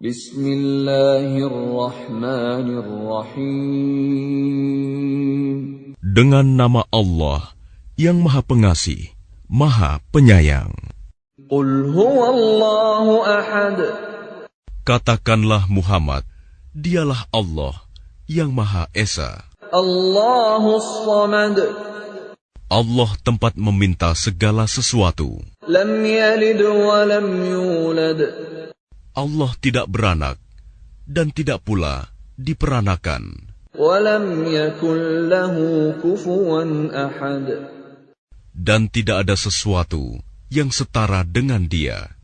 Bismillahirrahmanirrahim. Dengan nama Allah yang Maha Pengasih, Maha Penyayang. Qul huwallahu ahad. Katakanlah Muhammad, dialah Allah yang Maha Esa. Allahus samad. Allah tempat meminta segala sesuatu. Lam yalid wa lam yulad. Allah tidak beranak dan tidak pula diperanakan. Dan tidak ada sesuatu yang setara dengan dia.